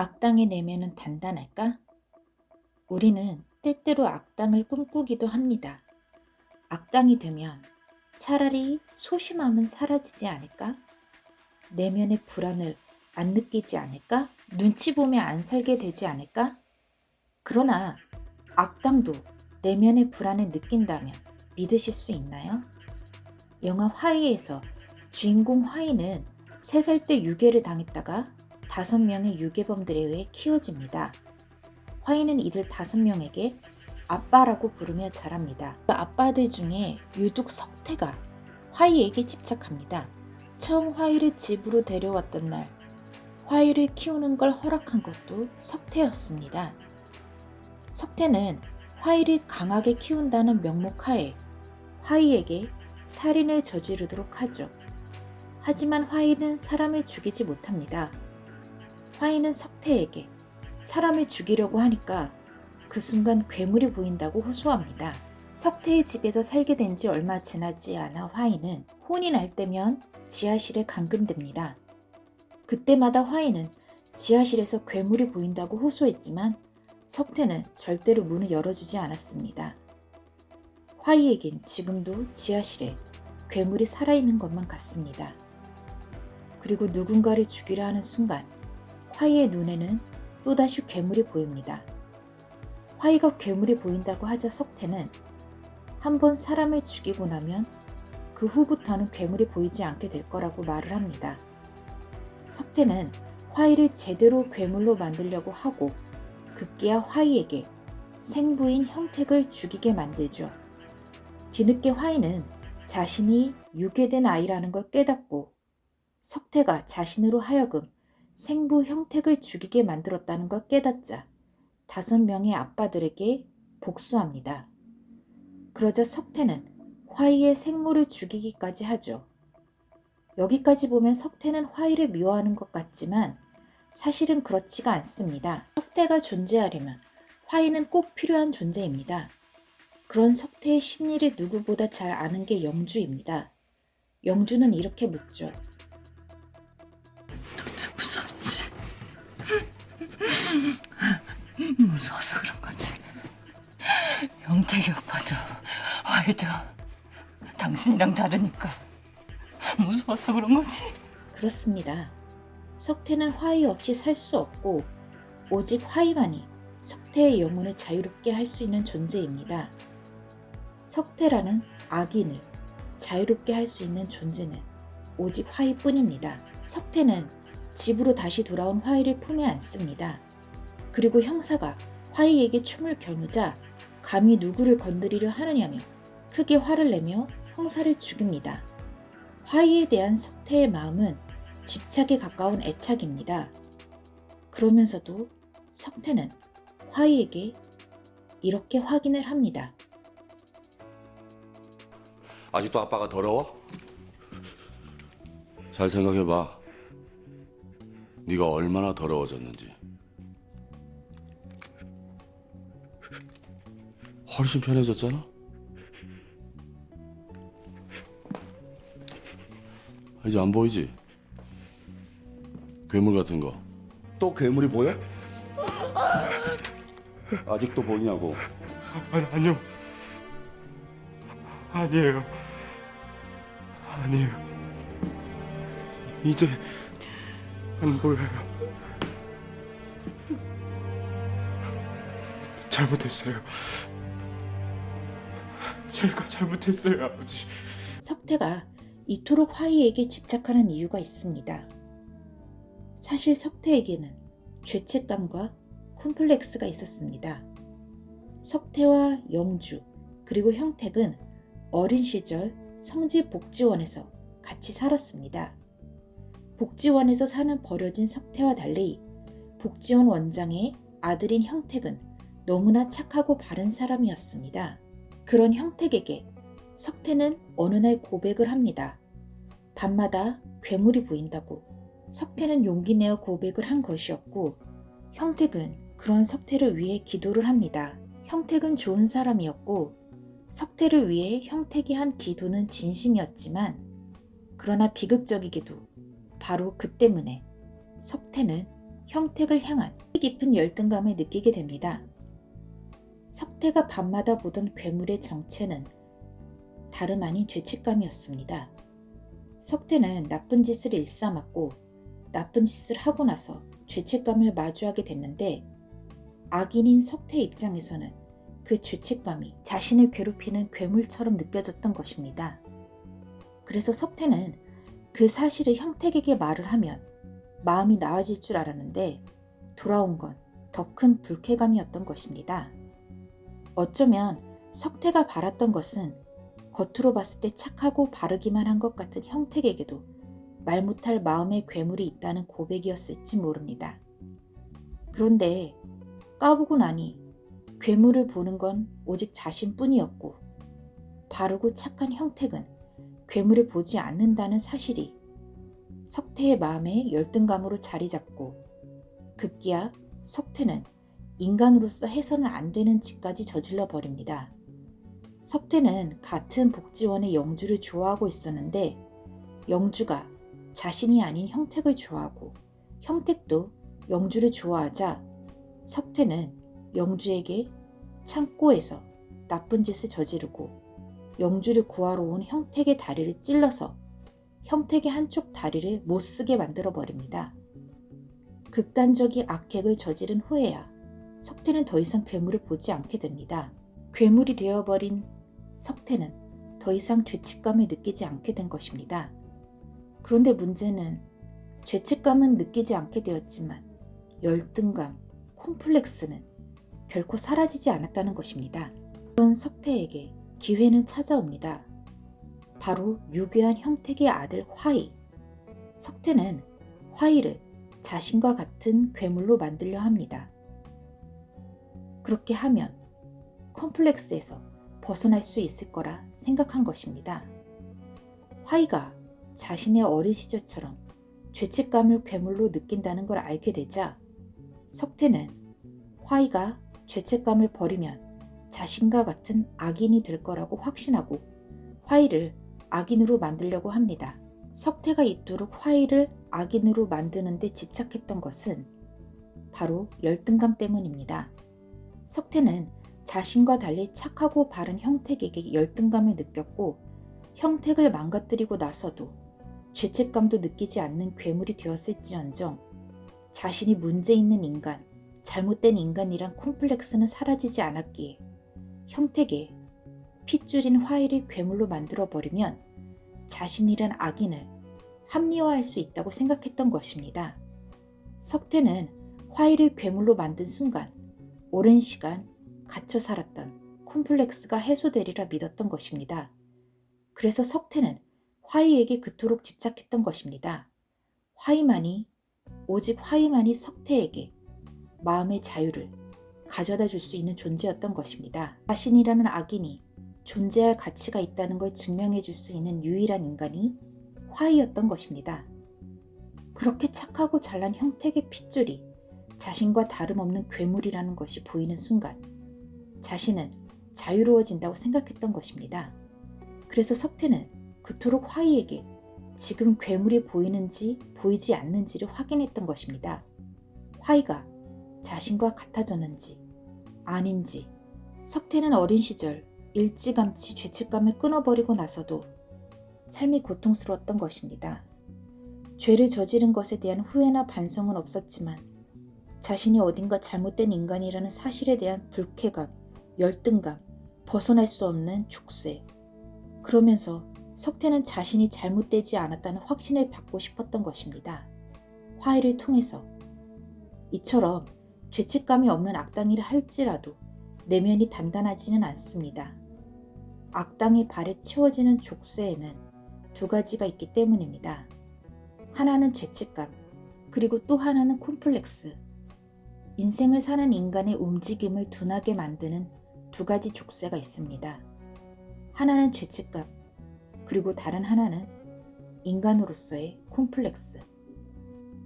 악당의 내면은 단단할까? 우리는 때때로 악당을 꿈꾸기도 합니다. 악당이 되면 차라리 소심함은 사라지지 않을까? 내면의 불안을 안 느끼지 않을까? 눈치 보며 안 살게 되지 않을까? 그러나 악당도 내면의 불안을 느낀다면 믿으실 수 있나요? 영화 화이에서 주인공 화이는 3살 때 유괴를 당했다가 5명의 유괴범들에 의해 키워집니다. 화이는 이들 5명에게 아빠라고 부르며 자랍니다. 그 아빠들 중에 유독 석태가 화이에게 집착합니다. 처음 화이를 집으로 데려왔던 날 화이를 키우는 걸 허락한 것도 석태였습니다. 석태는 화이를 강하게 키운다는 명목하에 화이에게 살인을 저지르도록 하죠. 하지만 화이는 사람을 죽이지 못합니다. 화이는 석태에게 사람을 죽이려고 하니까 그 순간 괴물이 보인다고 호소합니다. 석태의 집에서 살게 된 지 얼마 지나지 않아 화이는 혼이 날 때면 지하실에 감금됩니다. 그때마다 화이는 지하실에서 괴물이 보인다고 호소했지만 석태는 절대로 문을 열어주지 않았습니다. 화이에겐 지금도 지하실에 괴물이 살아있는 것만 같습니다. 그리고 누군가를 죽이려 하는 순간 화이의 눈에는 또다시 괴물이 보입니다. 화이가 괴물이 보인다고 하자 석태는 한 번 사람을 죽이고 나면 그 후부터는 괴물이 보이지 않게 될 거라고 말을 합니다. 석태는 화이를 제대로 괴물로 만들려고 하고 급기야 화이에게 생부인 형택을 죽이게 만들죠. 뒤늦게 화이는 자신이 유괴된 아이라는 걸 깨닫고 석태가 자신으로 하여금 생부 형택을 죽이게 만들었다는 걸 깨닫자 다섯 명의 아빠들에게 복수합니다. 그러자 석태는 화이의 생모를 죽이기까지 하죠. 여기까지 보면 석태는 화이를 미워하는 것 같지만 사실은 그렇지가 않습니다. 석태가 존재하려면 화이는 꼭 필요한 존재입니다. 그런 석태의 심리를 누구보다 잘 아는 게 영주입니다. 영주는 이렇게 묻죠. 무서워서 그런 거지. 영택이 오빠도 화이도 당신이랑 다르니까 무서워서 그런 거지. 그렇습니다. 석태는 화이 없이 살 수 없고 오직 화이만이 석태의 영혼을 자유롭게 할 수 있는 존재입니다. 석태라는 악인을 자유롭게 할 수 있는 존재는 오직 화이뿐입니다. 석태는 집으로 다시 돌아온 화이를 품에 안습니다. 그리고 형사가 화이에게 춤을 겨누자 감히 누구를 건드리려 하느냐며 크게 화를 내며 형사를 죽입니다. 화이에 대한 석태의 마음은 집착에 가까운 애착입니다. 그러면서도 석태는 화이에게 이렇게 확인을 합니다. 아직도 아빠가 더러워? 잘 생각해봐. 네가 얼마나 더러워졌는지. 훨씬 편해졌잖아? 이제 안 보이지? 괴물 같은 거. 또 괴물이 보여? 아직도 보이냐고. 아니, 아니요. 아니에요. 아니에요. 이제 안 보여요. 잘못했어요. 제가 잘못했어요, 아버지. 석태가 이토록 화이에게 집착하는 이유가 있습니다. 사실 석태에게는 죄책감과 콤플렉스가 있었습니다. 석태와 영주 그리고 형택은 어린 시절 성지복지원에서 같이 살았습니다. 복지원에서 사는 버려진 석태와 달리 복지원 원장의 아들인 형택은 너무나 착하고 바른 사람이었습니다. 그런 형택에게 석태는 어느 날 고백을 합니다. 밤마다 괴물이 보인다고. 석태는 용기 내어 고백을 한 것이었고 형택은 그런 석태를 위해 기도를 합니다. 형택은 좋은 사람이었고 석태를 위해 형택이 한 기도는 진심이었지만 그러나 비극적이게도 바로 그 때문에 석태는 형택을 향한 깊은 열등감을 느끼게 됩니다. 석태가 밤마다 보던 괴물의 정체는 다름 아닌 죄책감이었습니다. 석태는 나쁜 짓을 일삼았고 나쁜 짓을 하고 나서 죄책감을 마주하게 됐는데 악인인 석태 입장에서는 그 죄책감이 자신을 괴롭히는 괴물처럼 느껴졌던 것입니다. 그래서 석태는 그 사실을 형택에게 말을 하면 마음이 나아질 줄 알았는데 돌아온 건 더 큰 불쾌감이었던 것입니다. 어쩌면 석태가 바랐던 것은 겉으로 봤을 때 착하고 바르기만 한 것 같은 형택에게도 말 못할 마음의 괴물이 있다는 고백이었을지 모릅니다. 그런데 까보고 나니 괴물을 보는 건 오직 자신뿐이었고 바르고 착한 형택은 괴물을 보지 않는다는 사실이 석태의 마음에 열등감으로 자리 잡고 급기야 석태는 인간으로서 해서는 안 되는 짓까지 저질러 버립니다. 석태는 같은 복지원의 영주를 좋아하고 있었는데 영주가 자신이 아닌 형택을 좋아하고 형택도 영주를 좋아하자 석태는 영주에게 창고에서 나쁜 짓을 저지르고 영주를 구하러 온 형택의 다리를 찔러서 형택의 한쪽 다리를 못쓰게 만들어 버립니다. 극단적인 악행을 저지른 후에야 석태는 더 이상 괴물을 보지 않게 됩니다. 괴물이 되어버린 석태는 더 이상 죄책감을 느끼지 않게 된 것입니다. 그런데 문제는 죄책감은 느끼지 않게 되었지만 열등감, 콤플렉스는 결코 사라지지 않았다는 것입니다. 그런 석태에게 기회는 찾아옵니다. 바로 유교한 형택의 아들 화이. 석태는 화이를 자신과 같은 괴물로 만들려 합니다. 그렇게 하면 컴플렉스에서 벗어날 수 있을 거라 생각한 것입니다. 화이가 자신의 어린 시절처럼 죄책감을 괴물로 느낀다는 걸 알게 되자 석태는 화이가 죄책감을 버리면 자신과 같은 악인이 될 거라고 확신하고 화이를 악인으로 만들려고 합니다. 석태가 이토록 화이를 악인으로 만드는 데 집착했던 것은 바로 열등감 때문입니다. 석태는 자신과 달리 착하고 바른 형택에게 열등감을 느꼈고 형택을 망가뜨리고 나서도 죄책감도 느끼지 않는 괴물이 되었을지언정 자신이 문제 있는 인간, 잘못된 인간이란 콤플렉스는 사라지지 않았기에 형택에 핏줄인 화이를 괴물로 만들어버리면 자신이란 악인을 합리화할 수 있다고 생각했던 것입니다. 석태는 화이를 괴물로 만든 순간 오랜 시간 갇혀 살았던 콤플렉스가 해소되리라 믿었던 것입니다. 그래서 석태는 화이에게 그토록 집착했던 것입니다. 화이만이 오직 화이만이 석태에게 마음의 자유를 가져다 줄 수 있는 존재였던 것입니다. 자신이라는 악인이 존재할 가치가 있다는 걸 증명해 줄 수 있는 유일한 인간이 화이였던 것입니다. 그렇게 착하고 잘난 형택의 핏줄이 자신과 다름없는 괴물이라는 것이 보이는 순간 자신은 자유로워진다고 생각했던 것입니다. 그래서 석태는 그토록 화이에게 지금 괴물이 보이는지 보이지 않는지를 확인했던 것입니다. 화이가 자신과 같아졌는지 아닌지 석태는 어린 시절 일찌감치 죄책감을 끊어버리고 나서도 삶이 고통스러웠던 것입니다. 죄를 저지른 것에 대한 후회나 반성은 없었지만 자신이 어딘가 잘못된 인간이라는 사실에 대한 불쾌감, 열등감, 벗어날 수 없는 족쇄. 그러면서 석태는 자신이 잘못되지 않았다는 확신을 받고 싶었던 것입니다. 화해를 통해서 이처럼 죄책감이 없는 악당이라 할지라도 내면이 단단하지는 않습니다. 악당의 발에 채워지는 족쇄에는 두 가지가 있기 때문입니다. 하나는 죄책감, 그리고 또 하나는 콤플렉스. 인생을 사는 인간의 움직임을 둔하게 만드는 두 가지 족쇄가 있습니다. 하나는 죄책감, 그리고 다른 하나는 인간으로서의 콤플렉스.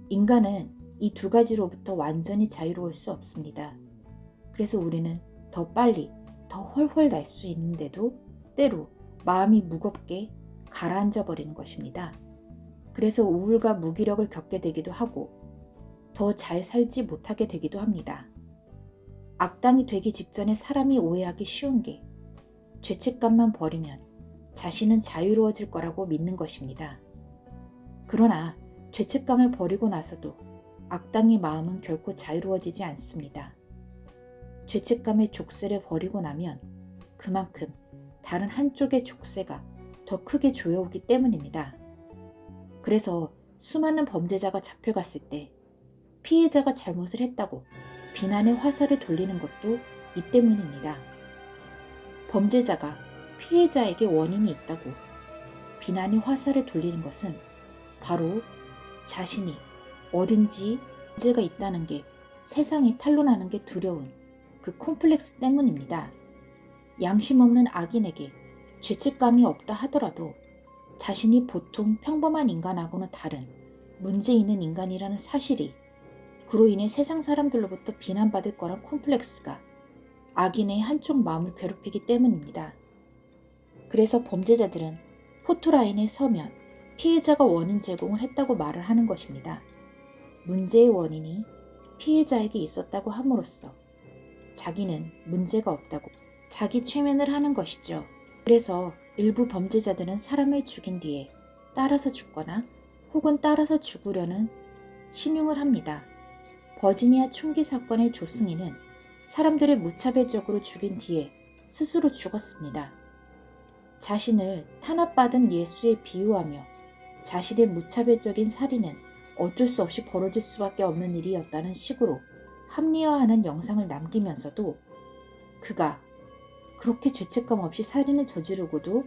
인간은 이 두 가지로부터 완전히 자유로울 수 없습니다. 그래서 우리는 더 빨리, 더 훨훨 날 수 있는데도 때로 마음이 무겁게 가라앉아 버리는 것입니다. 그래서 우울과 무기력을 겪게 되기도 하고 더 잘 살지 못하게 되기도 합니다. 악당이 되기 직전에 사람이 오해하기 쉬운 게 죄책감만 버리면 자신은 자유로워질 거라고 믿는 것입니다. 그러나 죄책감을 버리고 나서도 악당의 마음은 결코 자유로워지지 않습니다. 죄책감의 족쇄를 버리고 나면 그만큼 다른 한쪽의 족쇄가 더 크게 조여오기 때문입니다. 그래서 수많은 범죄자가 잡혀갔을 때 피해자가 잘못을 했다고 비난의 화살을 돌리는 것도 이 때문입니다. 범죄자가 피해자에게 원인이 있다고 비난의 화살을 돌리는 것은 바로 자신이 어딘지 문제가 있다는 게 세상에 탄로나는 게 두려운 그 콤플렉스 때문입니다. 양심 없는 악인에게 죄책감이 없다 하더라도 자신이 보통 평범한 인간하고는 다른 문제 있는 인간이라는 사실이 그로 인해 세상 사람들로부터 비난받을 거란 콤플렉스가 악인의 한쪽 마음을 괴롭히기 때문입니다. 그래서 범죄자들은 포토라인에 서면 피해자가 원인 제공을 했다고 말을 하는 것입니다. 문제의 원인이 피해자에게 있었다고 함으로써 자기는 문제가 없다고 자기 최면을 하는 것이죠. 그래서 일부 범죄자들은 사람을 죽인 뒤에 따라서 죽거나 혹은 따라서 죽으려는 신용을 합니다. 버지니아 총기 사건의 조승희는 사람들을 무차별적으로 죽인 뒤에 스스로 죽었습니다. 자신을 탄압받은 예수에 비유하며 자신의 무차별적인 살인은 어쩔 수 없이 벌어질 수밖에 없는 일이었다는 식으로 합리화하는 영상을 남기면서도 그가 그렇게 죄책감 없이 살인을 저지르고도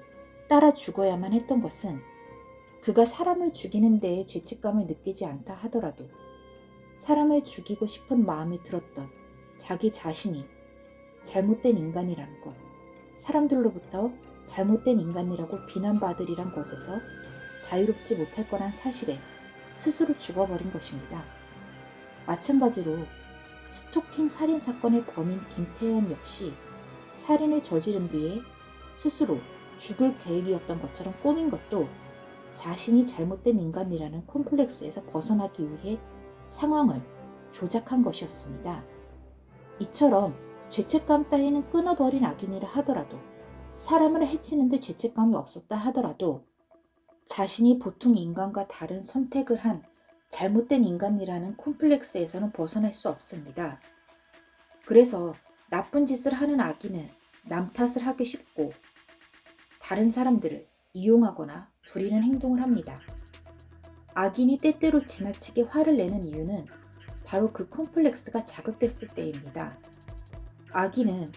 따라 죽어야만 했던 것은 그가 사람을 죽이는 데에 죄책감을 느끼지 않다 하더라도 사람을 죽이고 싶은 마음이 들었던 자기 자신이 잘못된 인간이라는 것, 사람들로부터 잘못된 인간이라고 비난받으리란 것에서 자유롭지 못할 거란 사실에 스스로 죽어버린 것입니다. 마찬가지로 스토킹 살인 사건의 범인 김태현 역시 살인을 저지른 뒤에 스스로 죽을 계획이었던 것처럼 꾸민 것도 자신이 잘못된 인간이라는 콤플렉스에서 벗어나기 위해 상황을 조작한 것이었습니다. 이처럼 죄책감 따위는 끊어버린 악인이라 하더라도 사람을 해치는데 죄책감이 없었다 하더라도 자신이 보통 인간과 다른 선택을 한 잘못된 인간이라는 콤플렉스에서는 벗어날 수 없습니다. 그래서 나쁜 짓을 하는 악인은 남 탓을 하기 쉽고 다른 사람들을 이용하거나 부리는 행동을 합니다. 악인이 때때로 지나치게 화를 내는 이유는 바로 그 콤플렉스가 자극됐을 때입니다. 악인은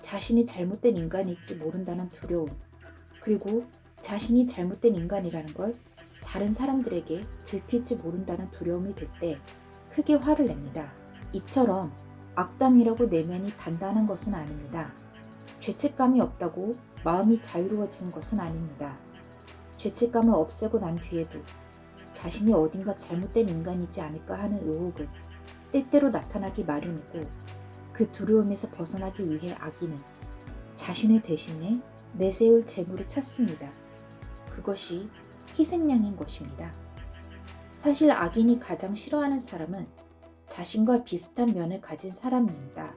자신이 잘못된 인간일지 모른다는 두려움, 그리고 자신이 잘못된 인간이라는 걸 다른 사람들에게 들킬지 모른다는 두려움이 들 때 크게 화를 냅니다. 이처럼 악당이라고 내면이 단단한 것은 아닙니다. 죄책감이 없다고 마음이 자유로워지는 것은 아닙니다. 죄책감을 없애고 난 뒤에도 자신이 어딘가 잘못된 인간이지 않을까 하는 의혹은 때때로 나타나기 마련이고 그 두려움에서 벗어나기 위해 악인은 자신의 대신에 내세울 재물을 찾습니다. 그것이 희생양인 것입니다. 사실 악인이 가장 싫어하는 사람은 자신과 비슷한 면을 가진 사람입니다.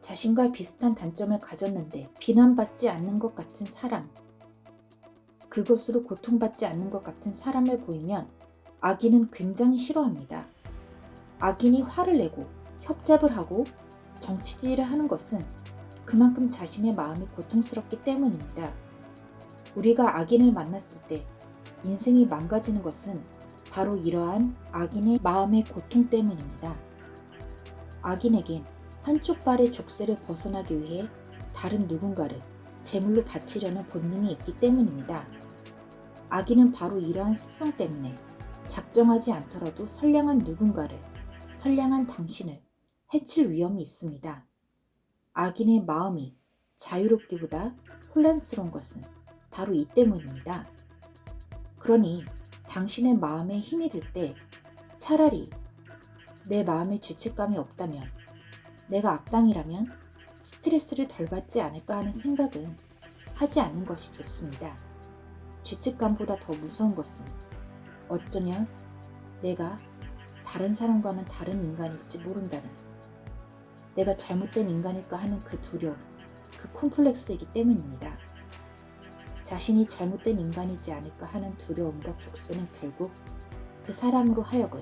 자신과 비슷한 단점을 가졌는데 비난받지 않는 것 같은 사람, 그것으로 고통받지 않는 것 같은 사람을 보이면 악인은 굉장히 싫어합니다. 악인이 화를 내고 협잡을 하고 정치질을 하는 것은 그만큼 자신의 마음이 고통스럽기 때문입니다. 우리가 악인을 만났을 때 인생이 망가지는 것은 바로 이러한 악인의 마음의 고통 때문입니다. 악인에겐 한쪽 발의 족쇄를 벗어나기 위해 다른 누군가를 제물로 바치려는 본능이 있기 때문입니다. 악인은 바로 이러한 습성 때문에 작정하지 않더라도 선량한 누군가를, 선량한 당신을 해칠 위험이 있습니다. 악인의 마음이 자유롭기보다 혼란스러운 것은 바로 이 때문입니다. 그러니 당신의 마음에 힘이 들 때 차라리 내 마음에 죄책감이 없다면 내가 악당이라면 스트레스를 덜 받지 않을까 하는 생각은 하지 않는 것이 좋습니다. 죄책감보다 더 무서운 것은 어쩌면 내가 다른 사람과는 다른 인간일지 모른다는 내가 잘못된 인간일까 하는 그 두려움, 그 콤플렉스이기 때문입니다. 자신이 잘못된 인간이지 않을까 하는 두려움과 족쇄는 결국 그 사람으로 하여금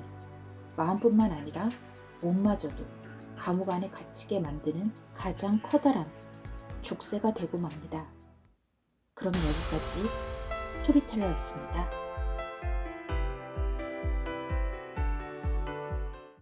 마음뿐만 아니라 몸마저도 감옥 안에 갇히게 만드는 가장 커다란 족쇄가 되고 맙니다. 그럼 여기까지 스토리텔러였습니다.